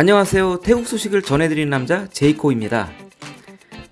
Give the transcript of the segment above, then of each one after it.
안녕하세요. 태국 소식을 전해드리는 남자 제이코입니다.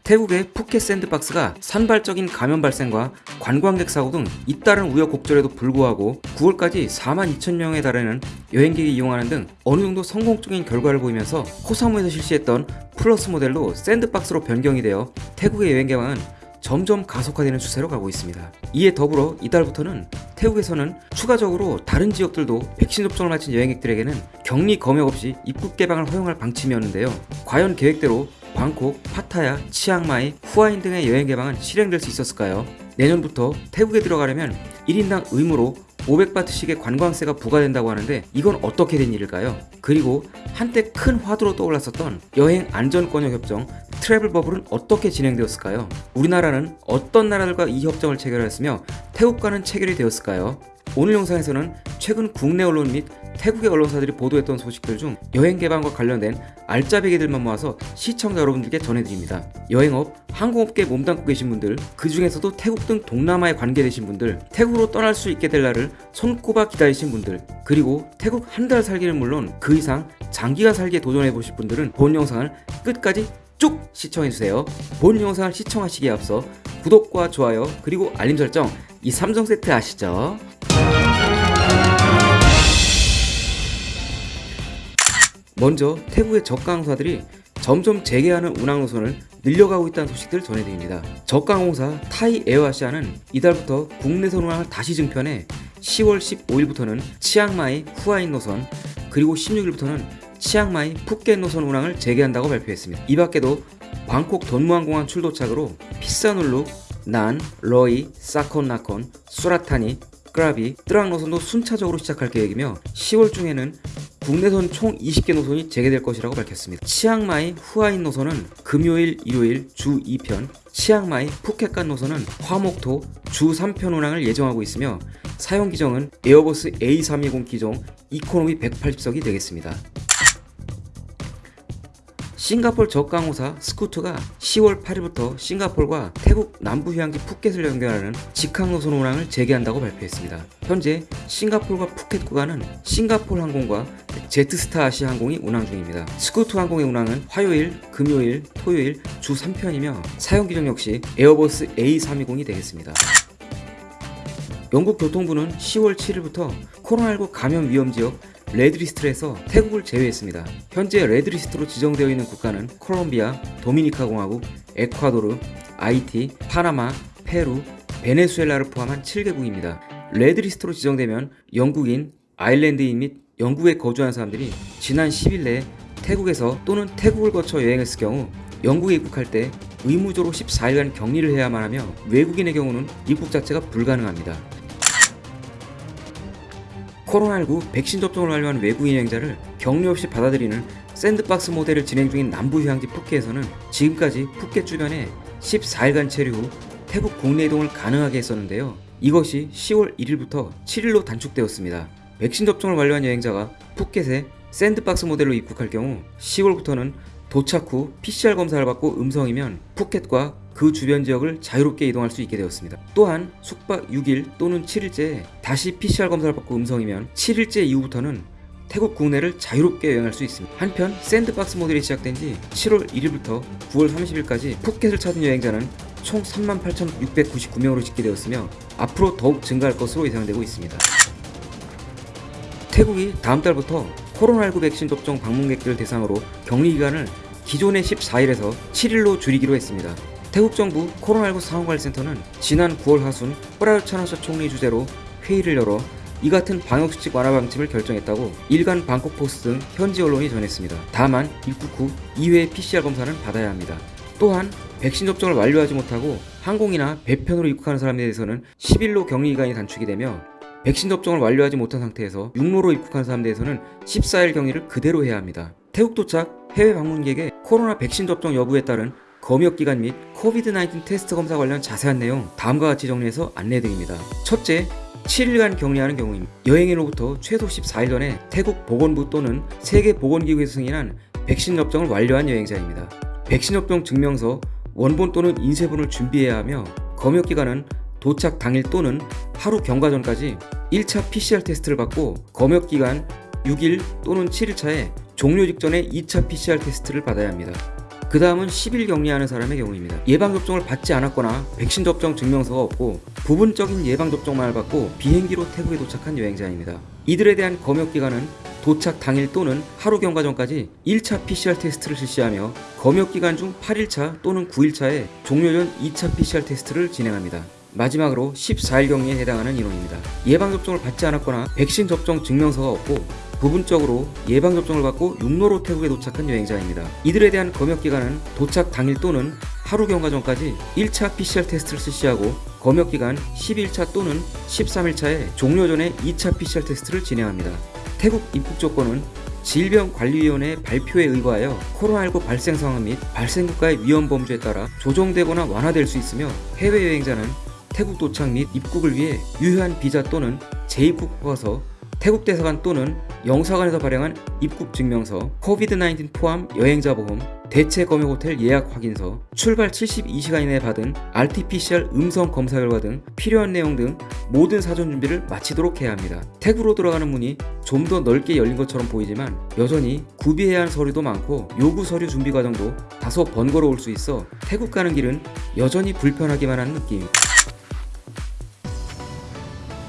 태국의 푸켓 샌드박스가 산발적인 감염 발생과 관광객 사고 등 잇따른 우여곡절에도 불구하고 9월까지 4만 2천 명에 달하는 여행객이 이용하는 등 어느 정도 성공적인 결과를 보이면서 코사무에서 실시했던 플러스 모델로 샌드박스로 변경이 되어 태국의 여행 개방은 점점 가속화되는 추세로 가고 있습니다. 이에 더불어 이달부터는 태국에서는 추가적으로 다른 지역들도 백신 접종을 마친 여행객들에게는 격리 검역 없이 입국 개방을 허용할 방침이었는데요. 과연 계획대로 방콕, 파타야, 치앙마이, 후아힌 등의 여행 개방은 실행될 수 있었을까요? 내년부터 태국에 들어가려면 1인당 의무로 500바트씩의 관광세가 부과된다고 하는데 이건 어떻게 된 일일까요? 그리고 한때 큰 화두로 떠올랐었던 여행 안전권역 협정 travel bubble은 어떻게 진행되었을까요? 우리나라는 어떤 나라들과 이 협정을 체결했으며 태국과는 체결이 되었을까요? 오늘 영상에서는 최근 국내 언론 및 태국의 언론사들이 보도했던 소식들 중 여행 개방과 관련된 알짜배기들만 모아서 시청자 여러분들께 전해드립니다. 여행업, 항공업계에 몸담고 계신 분들, 그 중에서도 태국 등 동남아에 관계되신 분들, 태국으로 떠날 수 있게 될 날을 손꼽아 기다리신 분들, 그리고 태국 한 달 살기는 물론 그 이상 장기간 살기에 도전해 보실 분들은 본 영상을 끝까지 쭉 시청해주세요. 본 영상을 시청하시기에 앞서 구독과 좋아요 그리고 알림 설정 이 3종 세트 아시죠? 먼저 태국의 저가 항공사들이 점점 재개하는 운항 노선을 늘려가고 있다는 소식들 전해드립니다. 저가 항공사 타이 에어아시아는 이달부터 국내선 운항을 다시 증편해 10월 15일부터는 치앙마이 후아힌 노선 그리고 16일부터는 치앙마이 푸켓 노선 운항을 재개한다고 발표했습니다. 이 밖에도 방콕 돈므앙공항 출도착으로 피사눌룩, 난, 러이, 사콘 나콘, 수라타니, 크라비, 뜨랑 노선도 순차적으로 시작할 계획이며 10월 중에는 국내선 총 20개 노선이 재개될 것이라고 밝혔습니다. 치앙마이 후아힌 노선은 금요일, 일요일 주 2편, 치앙마이 푸켓 간 노선은 화목토 주 3편 운항을 예정하고 있으며 사용 기종은 에어버스 A320 기종 이코노미 180석이 되겠습니다. 싱가폴 저가항공사 스쿠트가 10월 8일부터 싱가폴과 태국 남부 휴양지 푸켓을 연결하는 직항 노선 운항을 재개한다고 발표했습니다. 현재 싱가폴과 푸켓 구간은 싱가폴 항공과 제트스타 아시아 항공이 운항 중입니다. 스쿠트 항공의 운항은 화요일, 금요일, 토요일 주 3편이며 사용 기종 역시 에어버스 A320이 되겠습니다. 영국 교통부는 10월 7일부터 코로나19 감염 위험 지역 red list에서 태국을 제외했습니다. 현재 red list로 지정되어 있는 국가는 콜롬비아, 도미니카 공화국, 에콰도르, 아이티, 파나마, 페루, 베네수엘라를 포함한 7개국입니다. red list로 지정되면 영국인, 아일랜드인 및 영국에 거주하는 사람들이 지난 10일 내에 태국에서 또는 태국을 거쳐 여행했을 경우 영국에 입국할 때 의무적으로 14일간 격리를 해야만 하며 외국인의 경우는 입국 자체가 불가능합니다. 코로나19 백신 접종을 완료한 외국인 여행자를 격리 없이 받아들이는 sandbox 모델을 진행 중인 남부 휴양지 푸켓에서는 지금까지 푸켓 주변에 14일간 체류 후 태국 국내 이동을 가능하게 했었는데요. 이것이 10월 1일부터 7일로 단축되었습니다. 백신 접종을 완료한 여행자가 푸켓에 sandbox 모델로 입국할 경우 10월부터는 도착 후 PCR 검사를 받고 음성이면 푸켓과 그 주변 지역을 자유롭게 이동할 수 있게 되었습니다. 또한 숙박 6일 또는 7일째 다시 PCR 검사를 받고 음성이면 7일째 이후부터는 태국 국내를 자유롭게 여행할 수 있습니다. 한편 샌드박스 모델이 시작된 지 7월 1일부터 9월 30일까지 푸켓을 찾은 여행자는 총 38,699명으로 집계되었으며 앞으로 더욱 증가할 것으로 예상되고 있습니다. 태국이 다음 달부터 코로나19 백신 접종 방문객들 대상으로 격리 기간을 기존의 14일에서 7일로 줄이기로 했습니다. 태국 정부 코로나19 상황관리센터는 지난 9월 하순 프라유 차나샤 총리 주재로 회의를 열어 이 같은 방역수칙 완화 방침을 결정했다고 일간 방콕포스 등 현지 언론이 전했습니다. 다만 입국 후 2회의 PCR 검사는 받아야 합니다. 또한 백신 접종을 완료하지 못하고 항공이나 배편으로 입국하는 사람에 대해서는 10일로 격리 기간이 단축이 되며 백신 접종을 완료하지 못한 상태에서 육로로 입국한 사람에 대해서는 14일 격리를 그대로 해야 합니다. 태국 도착 해외 방문객의 코로나 백신 접종 여부에 따른 검역 기간 및 코비드-19 테스트 검사 관련 자세한 내용 다음과 같이 정리해서 안내해드립니다. 첫째, 7일간 격리하는 경우입니다. 여행일로부터 최소 14일 전에 태국 보건부 또는 세계보건기구에서 승인한 백신 접종을 완료한 여행자입니다. 백신 접종 증명서, 원본 또는 인쇄본을 준비해야 하며 검역 기간은 도착 당일 또는 하루 경과 전까지 1차 PCR 테스트를 받고 검역 기간 6일 또는 7일 차에 종료 직전에 2차 PCR 테스트를 받아야 합니다. 그 다음은 10일 격리하는 사람의 경우입니다. 예방접종을 받지 않았거나 백신 접종 증명서가 없고 부분적인 예방접종만을 받고 비행기로 태국에 도착한 여행자입니다. 이들에 대한 검역기간은 도착 당일 또는 하루 경과 전까지 1차 PCR 테스트를 실시하며 검역기간 중 8일차 또는 9일차에 종료 전 2차 PCR 테스트를 진행합니다. 마지막으로 14일 격리에 해당하는 인원입니다. 예방접종을 받지 않았거나 백신 접종 증명서가 없고 부분적으로 예방접종을 받고 육로로 태국에 도착한 여행자입니다. 이들에 대한 검역기간은 도착 당일 또는 하루 경과 전까지 1차 PCR 테스트를 실시하고 검역기간 11차 또는 13일차에 종료 전에 2차 PCR 테스트를 진행합니다. 태국 입국 조건은 질병관리위원회 발표에 의거하여 코로나19 발생 상황 및 발생 국가의 위험 범주에 따라 조정되거나 완화될 수 있으며 해외여행자는 태국 도착 및 입국을 위해 유효한 비자 또는 재입국 허가서, 태국 대사관 또는 영사관에서 발행한 입국 증명서, 코비드-19 포함 여행자 보험, 대체 검역 호텔 예약 확인서, 출발 72시간 이내에 받은 RT-PCR 음성 검사 결과 등 필요한 내용 등 모든 사전 준비를 마치도록 해야 합니다. 태국으로 들어가는 문이 좀 더 넓게 열린 것처럼 보이지만 여전히 구비해야 하는 서류도 많고 요구 서류 준비 과정도 다소 번거로울 수 있어 태국 가는 길은 여전히 불편하기만 한 느낌입니다.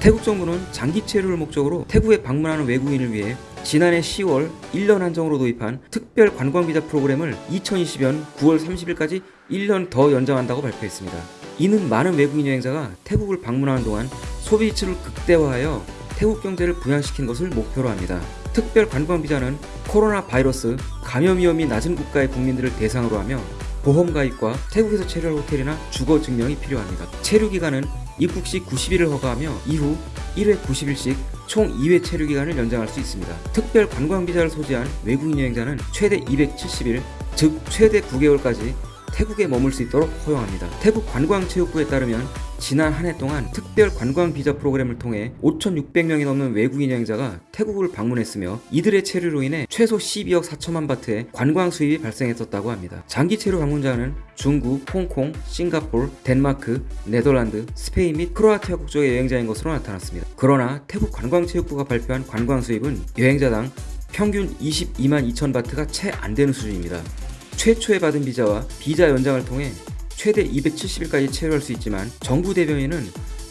태국 정부는 장기 체류를 목적으로 태국에 방문하는 외국인을 위해 지난해 10월 1년 한정으로 도입한 특별 관광비자 프로그램을 2020년 9월 30일까지 1년 더 연장한다고 발표했습니다. 이는 많은 외국인 여행자가 태국을 방문하는 동안 소비 지출을 극대화하여 태국 경제를 부양시킨 것을 목표로 합니다. 특별 관광비자는 코로나 바이러스 감염 위험이 낮은 국가의 국민들을 대상으로 하며 보험 가입과 태국에서 체류할 호텔이나 주거 증명이 필요합니다. 체류 기간은 입국 시 90일을 허가하며 이후 1회 90일씩 총 2회 체류 기간을 연장할 수 있습니다. 특별 관광 비자를 소지한 외국인 여행자는 최대 270일, 즉 최대 9개월까지 태국에 머물 수 있도록 허용합니다. 태국 관광체육부에 따르면 지난 한 해 동안 특별 관광 비자 프로그램을 통해 5,600명이 넘는 외국인 여행자가 태국을 방문했으며 이들의 체류로 인해 최소 12억 4천만 바트의 관광 수입이 발생했었다고 합니다. 장기 체류 방문자는 중국, 홍콩, 싱가폴, 덴마크, 네덜란드, 스페인 및 크로아티아 국적의 여행자인 것으로 나타났습니다. 그러나 태국 관광체육부가 발표한 관광 수입은 여행자당 평균 22만 2천 바트가 채 안 되는 수준입니다. 최초에 받은 비자와 비자 연장을 통해 최대 270일까지 체류할 수 있지만 정부 대변인은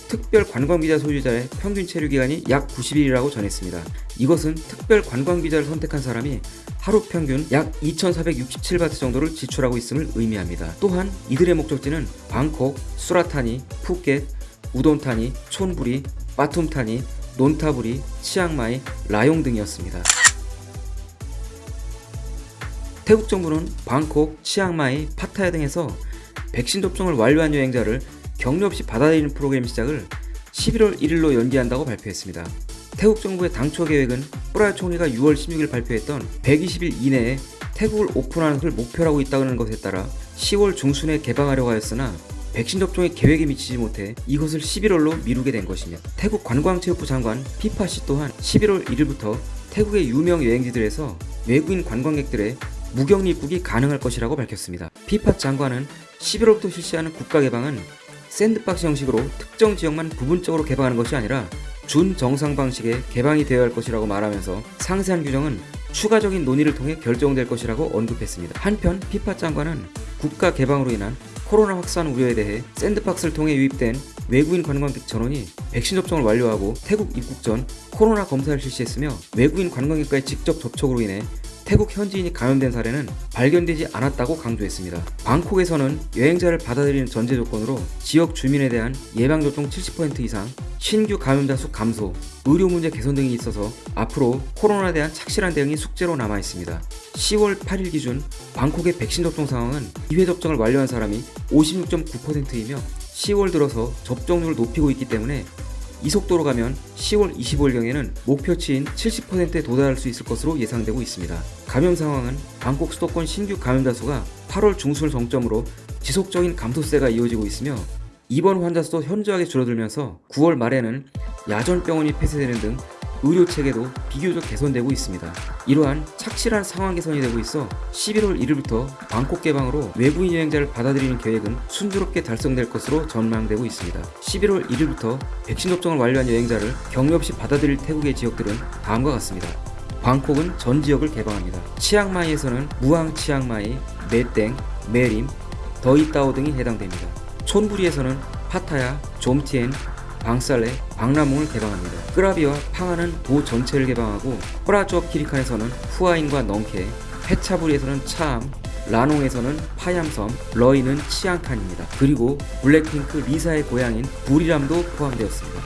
특별 관광비자 소유자의 평균 체류 기간이 약 90일이라고 전했습니다. 이것은 특별 관광비자를 선택한 사람이 하루 평균 약 2,467바트 정도를 지출하고 있음을 의미합니다. 또한 이들의 목적지는 방콕, 수라타니, 푸켓, 우돈타니, 촌부리, 빠툼타니, 논타부리, 치앙마이, 라용 등이었습니다. 태국 정부는 방콕, 치앙마이, 파타야 등에서 백신 접종을 완료한 여행자를 격리 없이 받아들이는 프로그램 시작을 11월 1일로 연기한다고 발표했습니다. 태국 정부의 당초 계획은 쁘라윳 총리가 6월 16일 발표했던 120일 이내에 태국을 오픈하는 것을 목표로 하고 있다는 것에 따라 10월 중순에 개방하려고 하였으나 백신 접종의 계획에 미치지 못해 이것을 11월로 미루게 된 것입니다. 태국 관광체육부 장관 피파씨 또한 11월 1일부터 태국의 유명 여행지들에서 외국인 관광객들의 무격리 입국이 가능할 것이라고 밝혔습니다. 피파 장관은 11월부터 실시하는 국가 개방은 샌드박스 형식으로 특정 지역만 부분적으로 개방하는 것이 아니라 준정상 방식의 개방이 되어야 할 것이라고 말하면서 상세한 규정은 추가적인 논의를 통해 결정될 것이라고 언급했습니다. 한편 피파 장관은 국가 개방으로 인한 코로나 확산 우려에 대해 샌드박스를 통해 유입된 외국인 관광객 전원이 백신 접종을 완료하고 태국 입국 전 코로나 검사를 실시했으며 외국인 관광객과의 직접 접촉으로 인해 태국 현지인이 감염된 사례는 발견되지 않았다고 강조했습니다. 방콕에서는 여행자를 받아들이는 전제 조건으로 지역 주민에 대한 예방접종 70% 이상, 신규 감염자 수 감소, 의료 문제 개선 등이 있어서 앞으로 코로나에 대한 착실한 대응이 숙제로 남아 있습니다. 10월 8일 기준 방콕의 백신 접종 상황은 2회 접종을 완료한 사람이 56.9%이며 10월 들어서 접종률을 높이고 있기 때문에 이 속도로 가면 10월 25일경에는 목표치인 70%에 도달할 수 있을 것으로 예상되고 있습니다. 감염 상황은 방콕 수도권 신규 감염자 수가 8월 중순을 정점으로 지속적인 감소세가 이어지고 있으며 입원 환자 수도 현저하게 줄어들면서 9월 말에는 야전병원이 폐쇄되는 등 의료 체계도 비교적 개선되고 있습니다. 이러한 착실한 상황 개선이 되고 있어 11월 1일부터 방콕 개방으로 외국인 여행자를 받아들이는 계획은 순조롭게 달성될 것으로 전망되고 있습니다. 11월 1일부터 백신 접종을 완료한 여행자를 격리 없이 받아들일 태국의 지역들은 다음과 같습니다. 방콕은 전 지역을 개방합니다. 치앙마이에서는 무앙 치앙마이, 메땡, 메림, 더이따오 등이 해당됩니다. 촌부리에서는 파타야, 좀티엔, 방살레, 방라몽을 개방합니다. 끄라비와 팡하는 도 전체를 개방하고 호라주업 키리칸에서는 후아인과 넝케, 페차부리에서는 차암, 라농에서는 파얌섬, 러이는 치앙칸입니다. 그리고 블랙핑크 리사의 고향인 부리람도 포함되었습니다.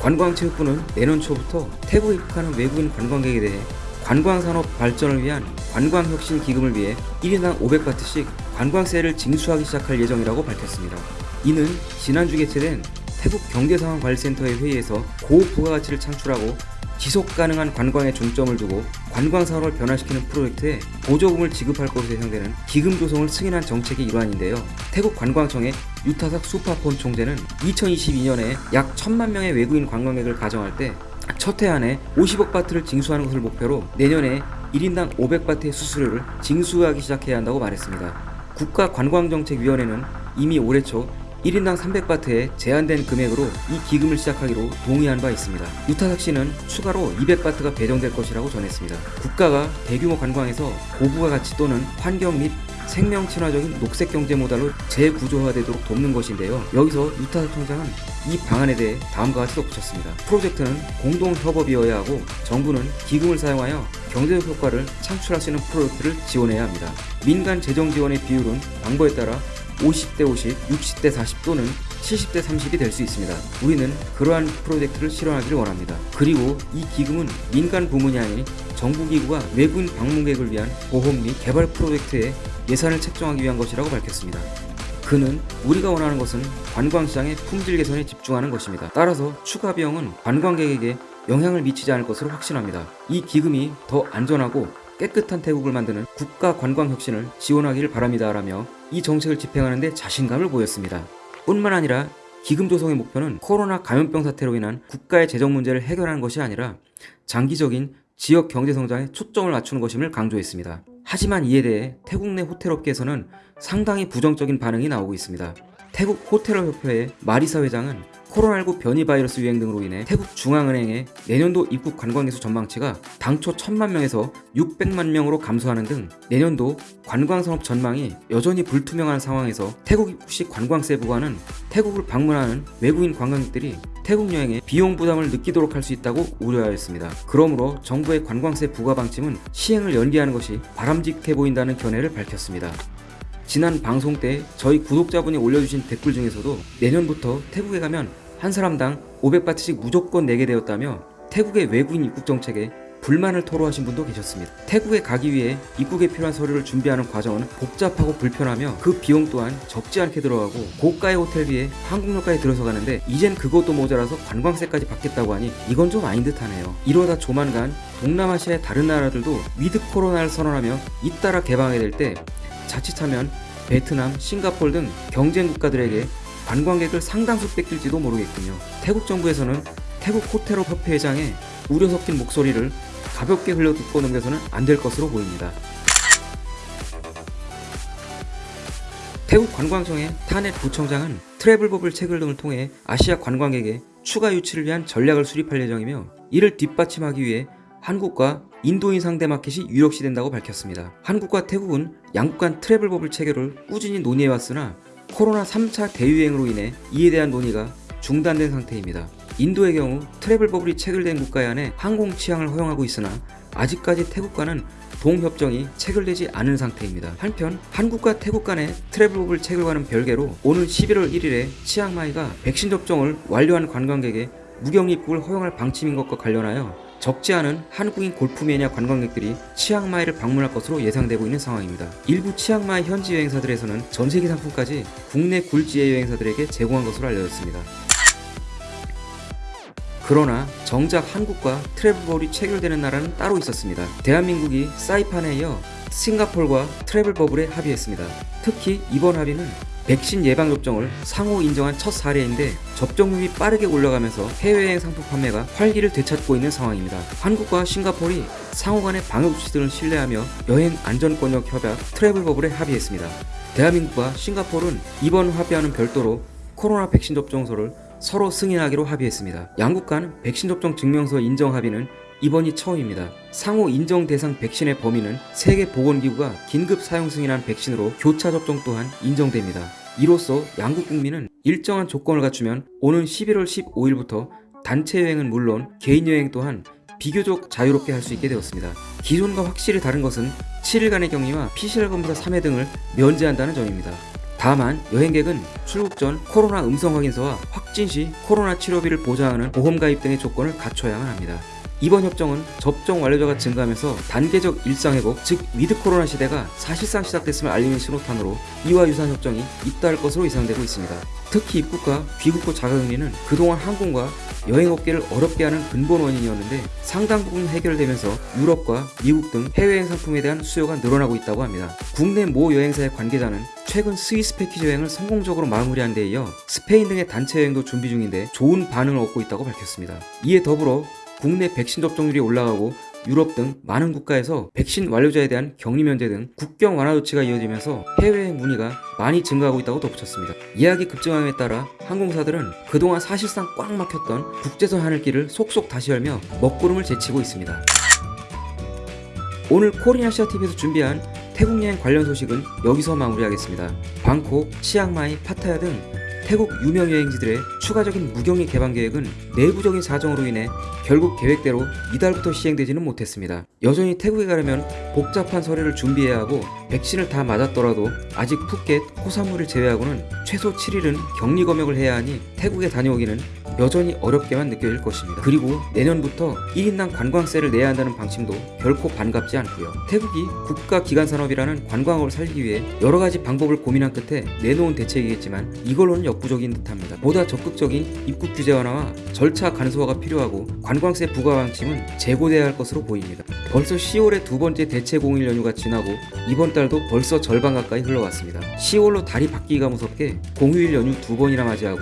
관광체육부는 내년 초부터 태국에 입국하는 외국인 관광객에 대해 관광산업 발전을 위한 관광혁신 기금을 위해 1인당 500바트씩 관광세를 징수하기 시작할 예정이라고 밝혔습니다. 이는 지난주 개최된 태국 경제상황관리센터의 회의에서 고부가가치를 창출하고 지속 가능한 관광에 중점을 두고 관광 산업을 변화시키는 프로젝트에 보조금을 지급할 것으로 예상되는 기금 조성을 승인한 정책의 일환인데요. 태국 관광청의 유타삭 수파폰 총재는 2022년에 약 1천만 명의 외국인 관광객을 가정할 때 첫해 안에 50억 바트를 징수하는 것을 목표로 내년에 1인당 500바트의 수수료를 징수하기 시작해야 한다고 말했습니다. 국가관광정책위원회는 이미 올해 초 1인당 300바트의 제한된 금액으로 이 기금을 시작하기로 동의한 바 있습니다. 유타삭 씨는 추가로 200바트가 배정될 것이라고 전했습니다. 국가가 대규모 관광에서 고부가 가치 또는 환경 및 생명 친화적인 녹색 경제 모델로 재구조화되도록 돕는 것인데요. 여기서 유타삭 총장은 이 방안에 대해 다음과 같이 덧붙였습니다. 프로젝트는 공동 협업이어야 하고 정부는 기금을 사용하여 경제적 효과를 창출할 수 있는 프로젝트를 지원해야 합니다. 민간 재정 지원의 비율은 방법에 따라 50대 50, 60대 40 또는 70대 30이 될 수 있습니다. 우리는 그러한 프로젝트를 실현하기를 원합니다. 그리고 이 기금은 민간 부문이 아닌 정부 기구가 외국인 방문객을 위한 보험 및 개발 프로젝트에 예산을 책정하기 위한 것이라고 밝혔습니다. 그는 우리가 원하는 것은 관광시장의 품질 개선에 집중하는 것입니다. 따라서 추가 비용은 관광객에게 영향을 미치지 않을 것으로 확신합니다. 이 기금이 더 안전하고 깨끗한 태국을 만드는 국가 관광 혁신을 지원하기를 바랍니다 라며 이 정책을 집행하는 데 자신감을 보였습니다. 뿐만 아니라 기금 조성의 목표는 코로나 감염병 사태로 인한 국가의 재정 문제를 해결하는 것이 아니라 장기적인 지역 경제 성장에 초점을 맞추는 것임을 강조했습니다. 하지만 이에 대해 태국 내 호텔업계에서는 상당히 부정적인 반응이 나오고 있습니다. 태국 호텔업협회의 마리사 회장은 코로나19 변이 바이러스 유행 등으로 인해 태국 중앙은행의 내년도 입국 관광객수 전망치가 당초 1000만 명에서 600만 명으로 감소하는 등 내년도 관광산업 전망이 여전히 불투명한 상황에서 태국 입국시 관광세 부과는 태국을 방문하는 외국인 관광객들이 태국 여행에 비용 부담을 느끼도록 할 수 있다고 우려하였습니다. 그러므로 정부의 관광세 부과 방침은 시행을 연기하는 것이 바람직해 보인다는 견해를 밝혔습니다. 지난 방송 때 저희 구독자분이 올려주신 댓글 중에서도 내년부터 태국에 가면 한 사람당 500바트씩 무조건 내게 되었다며 태국의 외국인 입국 정책에 불만을 토로하신 분도 계셨습니다. 태국에 가기 위해 입국에 필요한 서류를 준비하는 과정은 복잡하고 불편하며 그 비용 또한 적지 않게 들어가고 고가의 호텔비에 항공료까지 들어서 가는데 이젠 그것도 모자라서 관광세까지 받겠다고 하니 이건 좀 아닌 듯하네요. 이러다 조만간 동남아시아의 다른 나라들도 with 코로나를 선언하며 잇따라 개방하게 될때 자칫하면 베트남, 싱가폴 등 경쟁 국가들에게 관광객을 상당수 뺏길지도 모르겠군요. 태국 정부에서는 태국 호텔업 협회 회장의 우려 섞인 목소리를 가볍게 흘려 듣고 넘겨서는 안 될 것으로 보입니다. 태국 관광청의 타넷 부청장은 트래블 버블 체결 등을 통해 아시아 관광객의 추가 유치를 위한 전략을 수립할 예정이며 이를 뒷받침하기 위해 한국과 인도인 상대 마켓이 유력시 된다고 밝혔습니다. 한국과 태국은 양국 간 travel bubble 체결을 꾸준히 논의해왔으나 코로나 3차 대유행으로 인해 이에 대한 논의가 중단된 상태입니다. 인도의 경우 travel bubble이 체결된 국가에 한해 항공 취항을 허용하고 있으나 아직까지 태국과는 동협정이 체결되지 않은 상태입니다. 한편 한국과 태국 간의 travel bubble 체결과는 별개로 오는 11월 1일에 치앙마이가 백신 접종을 완료한 관광객의 무격 입국을 허용할 방침인 것과 관련하여 적지 않은 한국인 골프 매니아 관광객들이 치앙마이를 방문할 것으로 예상되고 있는 상황입니다. 일부 치앙마이 현지 여행사들에서는 전세기 상품까지 국내 굴지의 여행사들에게 제공한 것으로 알려졌습니다. 그러나 정작 한국과 트래블버블이 체결되는 나라는 따로 있었습니다. 대한민국이 사이판에 이어 싱가폴과 트래블버블에 합의했습니다. 특히 이번 합의는 백신 예방접종을 상호 인정한 첫 사례인데 접종률이 빠르게 올라가면서 해외여행 상품 판매가 활기를 되찾고 있는 상황입니다. 한국과 싱가폴이 상호 간의 방역 조치들을 신뢰하며 여행 안전권역 협약 트래블 버블에 합의했습니다. 대한민국과 싱가폴은 이번 합의와는 별도로 코로나 백신 접종소를 서로 승인하기로 합의했습니다. 양국 간 백신 접종 증명서 인정 합의는 이번이 처음입니다. 상호 인정 대상 백신의 범위는 세계보건기구가 긴급 사용 승인한 백신으로 교차 접종 또한 인정됩니다. 이로써 양국 국민은 일정한 조건을 갖추면 오는 11월 15일부터 단체 여행은 물론 개인 여행 또한 비교적 자유롭게 할 수 있게 되었습니다. 기존과 확실히 다른 것은 7일간의 격리와 PCR 검사 3회 등을 면제한다는 점입니다. 다만 여행객은 출국 전 코로나 음성 확인서와 확진 시 코로나 치료비를 보장하는 보험 가입 등의 조건을 갖춰야만 합니다. 이번 협정은 접종 완료자가 증가하면서 단계적 일상 회복, 즉 with 코로나 시대가 사실상 시작됐음을 알리는 신호탄으로 이와 유사한 협정이 잇따를 것으로 예상되고 있습니다. 특히 입국과 귀국호 자가격리는 그동안 항공과 여행업계를 어렵게 하는 근본 원인이었는데 상당 부분 해결되면서 유럽과 미국 등 해외여행 상품에 대한 수요가 늘어나고 있다고 합니다. 국내 모 여행사의 관계자는 최근 스위스 패키지 여행을 성공적으로 마무리한 데 이어 스페인 등의 단체 여행도 준비 중인데 좋은 반응을 얻고 있다고 밝혔습니다. 이에 더불어 국내 백신 접종률이 올라가고 유럽 등 많은 국가에서 백신 완료자에 대한 격리 면제 등 국경 완화 조치가 이어지면서 해외여행 문의가 많이 증가하고 있다고 덧붙였습니다. 예약이 급증함에 따라 항공사들은 그동안 사실상 꽉 막혔던 국제선 하늘길을 속속 다시 열며 먹구름을 제치고 있습니다. 오늘 코리아시아TV에서 준비한 태국 여행 관련 소식은 여기서 마무리하겠습니다. 방콕, 치앙마이, 파타야 등 태국 유명 여행지들의 추가적인 무격리 개방 계획은 내부적인 사정으로 인해 결국 계획대로 이달부터 시행되지는 못했습니다. 여전히 태국에 가려면 복잡한 서류를 준비해야 하고 백신을 다 맞았더라도 아직 푸켓, 코사무를 제외하고는 최소 7일은 격리 검역을 해야 하니 태국에 다녀오기는 여전히 어렵게만 느껴질 것입니다. 그리고 내년부터 1인당 관광세를 내야 한다는 방침도 결코 반갑지 않고요. 태국이 국가 기관 산업이라는 관광업을 살리기 위해 여러 가지 방법을 고민한 끝에 내놓은 대책이겠지만 이걸로는 역부족인 듯합니다. 보다 적극적인 입국 규제 완화와 절차 간소화가 필요하고 관광세 부과 방침은 재고돼야 할 것으로 보입니다. 벌써 10월의 두 번째 대체 공휴일 연휴가 지나고 이번 달도 벌써 절반 가까이 흘러갔습니다. 10월로 달이 바뀌기가 무섭게 공휴일 연휴 두 번이나 맞이하고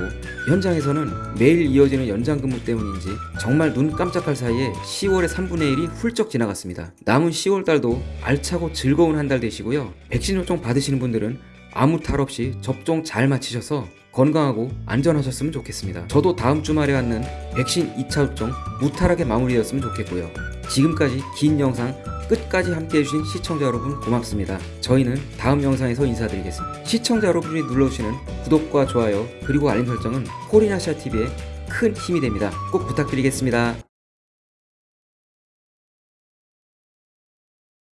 현장에서는 매일 이어지는 연장 근무 때문인지 정말 눈 깜짝할 사이에 10월의 3분의 1이 훌쩍 지나갔습니다. 남은 10월 달도 알차고 즐거운 한 달 되시고요. 백신 접종 받으시는 분들은 아무 탈 없이 접종 잘 마치셔서 건강하고 안전하셨으면 좋겠습니다. 저도 다음 주말에 갖는 백신 2차 접종 무탈하게 마무리되었으면 좋겠고요. 지금까지 긴 영상 끝까지 함께 해 주신 시청자 여러분 고맙습니다. 저희는 다음 영상에서 인사드리겠습니다. 시청자 여러분이 눌러주시는 구독과 좋아요 그리고 알림 설정은 코리나시아 TV에 큰 힘이 됩니다. 꼭 부탁드리겠습니다.